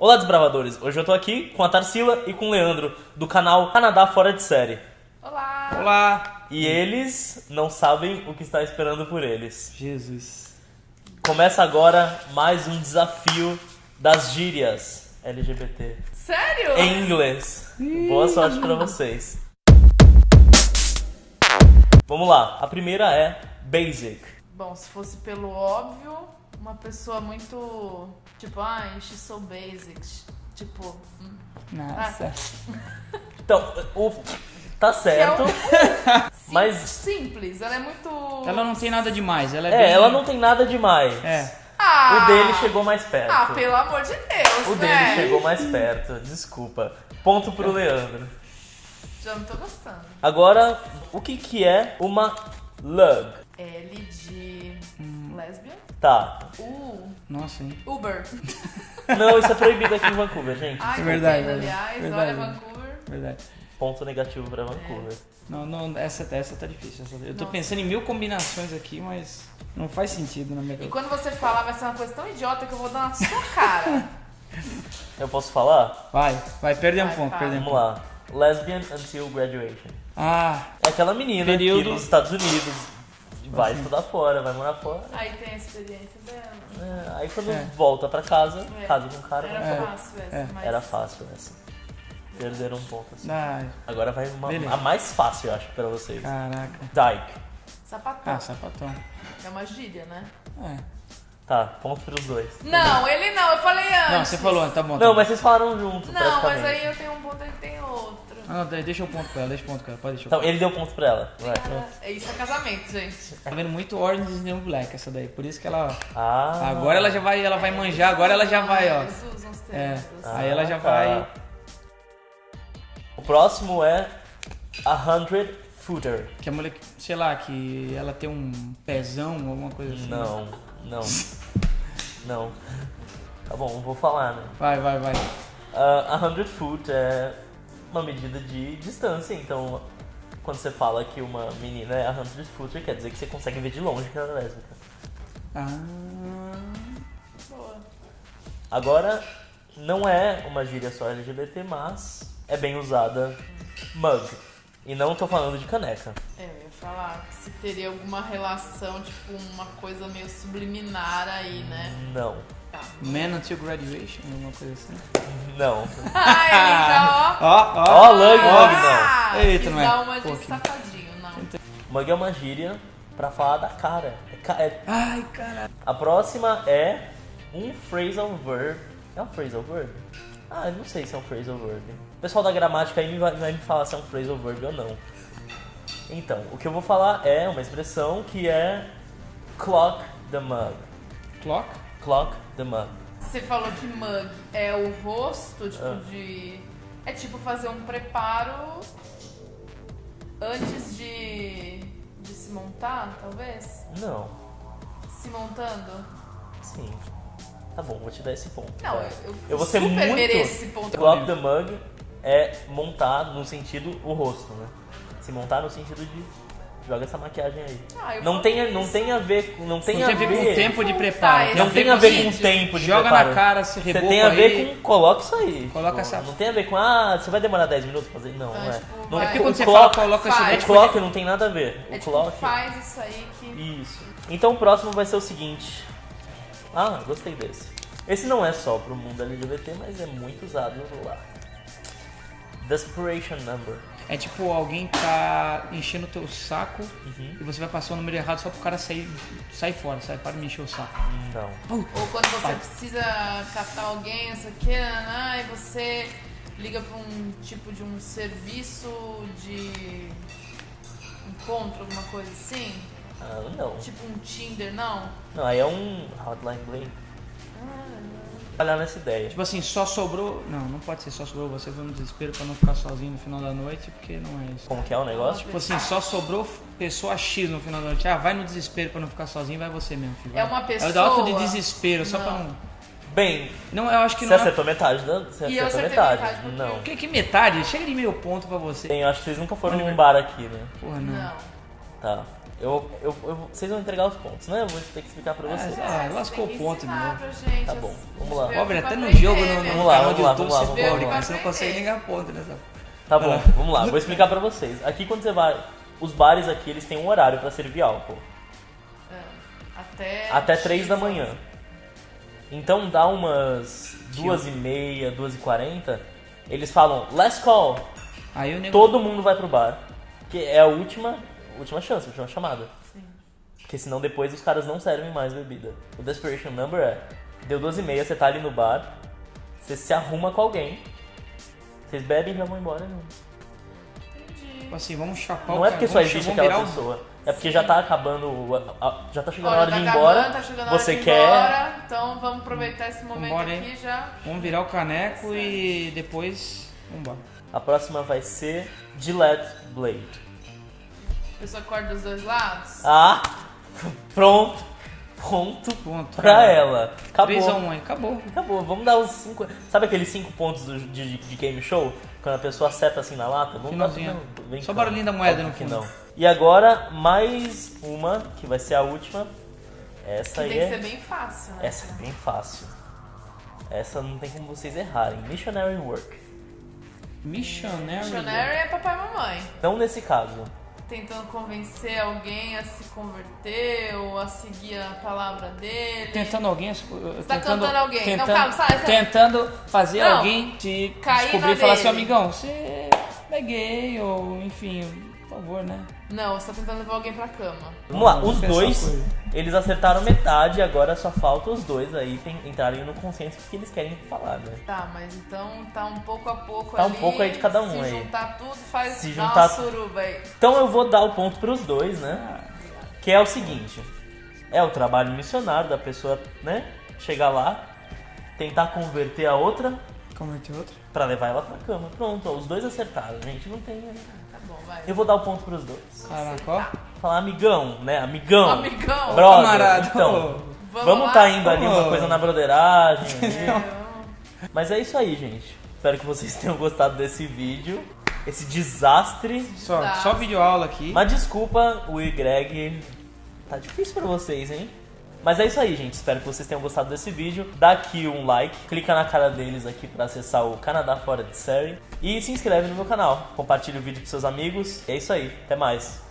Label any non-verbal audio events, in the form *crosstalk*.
Olá, desbravadores! Hoje eu tô aqui com a Tarsila e com o Leandro, do canal Canadá Fora de Série. Olá! Olá! E eles não sabem o que está esperando por eles. Jesus. Começa agora mais um desafio das gírias LGBT Sério? em inglês. Boa sorte pra vocês. Vamos lá, a primeira é basic. Bom, se fosse pelo óbvio, uma pessoa muito. Tipo, ah, she's so basic. Tipo. hum. Nossa. *laughs* Então, o tá certo, é *laughs* mas Simples, ela é muito. Ela não tem nada demais, ela é, é, bem... ela não tem nada demais. É. Ah! O dele chegou mais perto. Ah, pelo amor de Deus, O né? dele chegou mais perto, desculpa. Ponto pro Leandro. Já não tô gostando. Agora, o que que é uma lug? L de. Lesbian. Tá. U. Nossa, hein? Uber. *laughs* Não, isso é proibido aqui em Vancouver, gente. Ai, É verdade, verdade. aliás. Verdade. Olha, Vancouver. Verdade. Ponto negativo pra Vancouver. Não, não, essa, essa tá difícil. essa- eu tô Nossa. pensando em mil combinações aqui, mas não faz sentido na minha E cabeça. quando você falar, vai ser uma coisa tão idiota que eu vou dar na sua cara. *laughs* Eu posso falar? Vai, vai, perde um ponto, um Vamos ponto. lá. Lesbian until graduation. Ah, É aquela menina que Período- nos Estados Unidos vai Assim. estudar fora, vai morar fora. Aí tem a experiência dela. É, aí quando É. volta pra casa, É. casa com o cara, Era vai- fácil essa, É. mas. era fácil essa. Perderam um ponto assim. ah, Agora vai uma, Beleza. a mais fácil, eu acho, pra vocês. caraca. Dyke. Sapatão. Ah, sapatão. É uma gíria, né? É. Tá, ponto pros dois. Não, ele não, eu falei antes. Não, você falou, tá bom. tá Não, bom. mas vocês falaram junto, Não, mas aí eu tenho um ponto, ele tem outro. Ah, não, de- deixa o ponto pra ela, deixa o ponto pra ela, pode deixar o Então, ele deu ponto pra ela. Vai. É isso é casamento, gente. Tá vendo muito Orange is the New Black essa daí, por isso que ela... Ah. Agora ela já vai, ela vai manjar, agora ela já vai, ó. É, termos. aí ela já tá. vai... O próximo é a hundred footer. Que a mulher, que- sei lá, que ela tem um pezão, alguma coisa assim. Não, não. não. Tá bom, vou falar, né? Vai, vai, vai. Ah, a hundred foot é uma medida de distância, então quando você fala que uma menina é a hundred footer, quer dizer que você consegue ver de longe que ela é lésbica. Ah, Boa. Agora, não é uma gíria só LGBT, mas é bem usada mug. E não tô falando de caneca. É, falar que se teria alguma relação, tipo, uma coisa meio subliminar aí, né? Não. Tá. Man Until Graduation, alguma coisa assim. Não. Ai, amiga, *laughs* ó. Ó, Ó, lug, mug, Ah, não. Eita, não é? dar uma de que- safadinho, não. Mug é uma gíria pra falar da cara. É ca- é- Ai, caralho. A próxima é um phrasal verb. É um phrasal verb? Ah, eu não sei se é um phrasal verb. O pessoal da gramática aí vai, vai me falar se é um phrasal verb ou não. Então, o que eu vou falar é uma expressão que é clock the mug. Clock? Clock the mug. Você falou que mug é o rosto, tipo, Ah. de. É tipo fazer um preparo antes de. de se montar, talvez? Não. Se montando? Sim. Tá bom, vou te dar esse ponto. Não, vai. eu, Eu vou ser super muito- mereço esse ponto. Clock the mug é montar no sentido o rosto, né? Se montar no sentido de joga essa maquiagem aí. Ah, Não tem, não tem a ver, com- não tem Não a tem a ver com o tempo de Tá, preparo. esse Não tem a ver com o tempo de Joga preparo. na cara, se Você reboca tem a ver aí. com. Coloca isso aí. Coloca Tipo, essa- Não tem a ver com. Ah, você vai demorar 10 minutos pra fazer. Não, Então, não é. tipo, Não é porque o quando você clock, fala, coloca isso daí, O tipo, clock não tem nada a ver. O É tipo, clock. faz isso aí que. Isso. Então o próximo vai ser o seguinte. Ah, gostei desse. Esse não é só pro mundo LGBT, mas é muito usado lá. Desperation number. É tipo alguém tá enchendo o teu saco Uhum. e você vai passar o número errado só pro cara sair, sair fora, sai para de me encher o saco. Não. Ou quando você precisa catar alguém, não sei o que, e você liga pra um tipo de um serviço de encontro, alguma coisa assim. Ah, não. Tipo um Tinder, não? Não, aí é um hotline bling. Olhar nessa ideia. Tipo assim, só sobrou. Não, não pode ser só sobrou você foi no desespero pra não ficar sozinho no final da noite, porque não é isso. Como que é o negócio? Tipo assim, só sobrou pessoa X no final da noite. Ah, vai no desespero pra não ficar sozinho, vai você mesmo, filho. É uma pessoa? É o da alto de desespero, só pra Não. não. Bem, Não, eu acho que você não. é- acertou metade da. Você E acertou metade. metade, porque- Não. Que, que metade? Chega de meio ponto pra você. Bem, eu acho que vocês nunca foram num bar aqui, né? Porra, não. Não. Tá. Eu, eu, eu- vocês vão entregar os pontos, né? Eu vou ter que explicar pra vocês. Ah, Você lascou o ponto de novo. Tá bom, assim, vamos lá. Pobre, até no jogo, no, no Vamos lá, vamos lá, vamos lá, você vamos lá, pobre, vamos lá. você não consegue nem ganhar ponto nessa. Tá bom, vamos lá, vou explicar pra vocês. Aqui quando você vai. Os bares aqui, eles têm um horário pra servir álcool. É, Até, Até 3 da manhã. Então dá umas 2 e meia, 2 e 40 Eles falam, last call. Aí. Todo mundo vai pro bar. Que é a última, última chance, a última chamada. Sim. Porque senão depois os caras não servem mais bebida. O Desperation Number é, deu 12 e meia, você tá ali no bar, você se arruma com alguém, vocês bebem e já vão embora. Não, Entendi. Tipo assim, vamos chapar não o é cara, porque só existe aquela pessoa. É porque já tá acabando, a- a- já tá chegando a Olha, hora tá de ir acabando, embora. tá chegando a hora você de ir quer... embora, então vamos aproveitar esse momento Vambora, hein? aqui já. Vamos virar o caneco e depois... Vamos embora. A próxima vai ser Gillette Blade. A pessoa corta dos dois lados. Ah, pronto. Ponto Ponto. pra cara. ela. Acabou. 3x1 aí, acabou. Acabou, vamos dar os 5. Sabe aqueles 5 pontos do- de, de game show? Quando a pessoa acerta assim na lata? Vamos dar Finalzinho. não, vem Só cá. barulhinho da moeda Óbvio no que não. E agora, mais uma, que vai ser a última. Essa Que aí tem que é. ser bem fácil, né? Essa é bem fácil. Essa não tem como vocês errarem. Missionary Work. Missionary. Missionary é papai e mamãe. Então, nesse caso, Tentando convencer alguém a se converter ou a seguir a palavra dele. Tentando alguém. tá cantando alguém. Não, Tentando, calma, sai, sai. tentando fazer Não. alguém te descobrir e falar assim, dele. amigão, você é gay ou enfim, por favor, né? Não, você tá tentando levar alguém pra cama. vamos lá. Os dois, eles acertaram metade. Agora só falta os dois aí tem- entrarem no consenso que eles querem falar, né? Tá, mas então tá um pouco a pouco Tá um ali. pouco aí de cada um se aí. juntar tudo, faz Se juntar- uma suruba aí. Então eu vou dar o ponto pros dois, né? Que é o seguinte: é o trabalho missionário da pessoa, né? Chegar lá, tentar converter a outra Converter outro? pra levar ela pra cama. Pronto, ó, os dois acertaram, gente. Não tem. Tá bom, vai. Eu vou dar o ponto pros dois. Caraca, ó. Falar amigão, né? Amigão. Amigão. Brother. Camarada. Então, Vamos tá indo ali uma coisa na broderagem. ali. Eu- Mas é isso aí, gente. Espero que vocês tenham gostado desse vídeo. Esse desastre. Só, Tá. só vídeo aula aqui. Mas desculpa, o e Greg. Tá difícil pra vocês, hein? Mas é isso aí, gente. Espero que vocês tenham gostado desse vídeo. Dá aqui um like, clica na cara deles aqui pra acessar o Canadá Fora de Série. E se inscreve no meu canal. Compartilhe o vídeo com seus amigos. E é isso aí. Até mais.